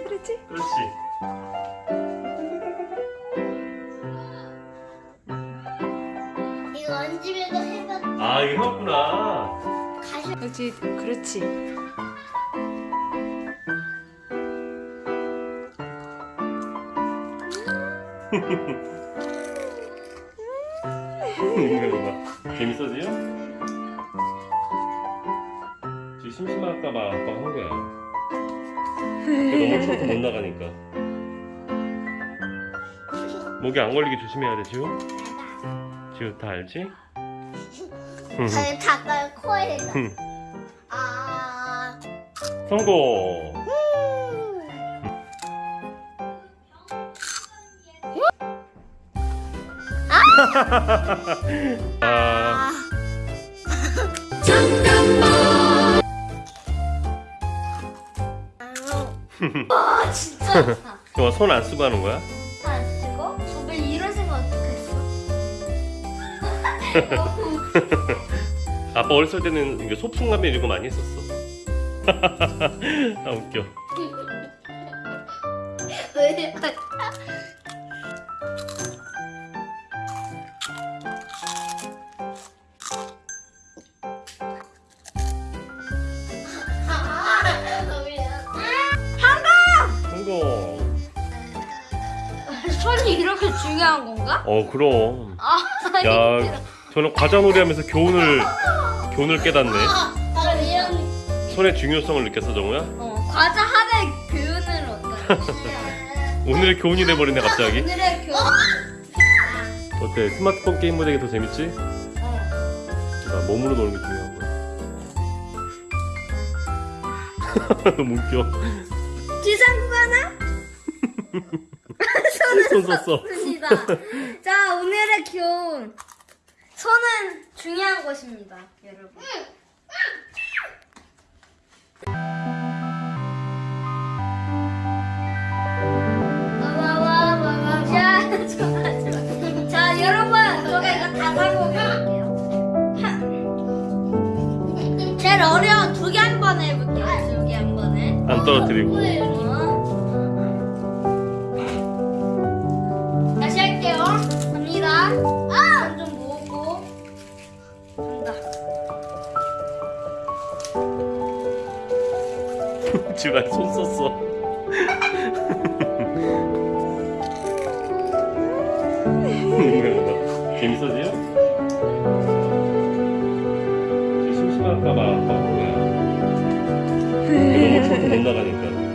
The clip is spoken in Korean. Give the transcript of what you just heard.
그렇지. 그렇지. 이거 언집에도 해봤 아 이거 해봤구나. 가시 그렇지. 그렇지. 봐. 재밌어지요? 지금 심심할까봐 아빠가 한 거야. 너무 쳐서 못 나가니까. 목이 안 걸리게 조심해야 돼, 지우. 지우 다 알지? 응. 아니 닭을 코에다 응. 아 성공. 아, 와 진짜 아파 이거 손안 쓰고 하는 거야? 안 쓰고 저번에 이런 생각 어떡했어 아빠 어렸을 때는 이게 소풍가면 이런 거 많이 했었어. 아 웃겨. 왜 손이 이렇게 중요한 건가? 어 그럼. 아, 야 저는 과자놀이 하면서 교훈을 교훈을 깨닫네. 아, 이런 손의 중요성을 느꼈어 정우야? 어, 과자 하나의 교훈을 얻다. 오늘의 교훈이 돼버리네 갑자기. 오늘의 교훈. 어때? 스마트폰 게임보다 이게 더 재밌지? 어. 나 몸으로 노는 게 중요한 거야. 너무 웃겨. 지상구 하나? 손 썼어. 좋습니다. 자, 오늘의 교훈. 손은 중요한 것입니다, 여러분. 자, 좋아, 좋아. 자, 여러분, 제가 이거 다 사고 갈게요. 제일 어려운 두 개 한 번에 해볼게요. 두 개 한 번에. 안 떨어뜨리고. 지우가 손 썼어. 재밌어지요? 심심할까봐 아빠. 너무 쳐서 못 나가니까.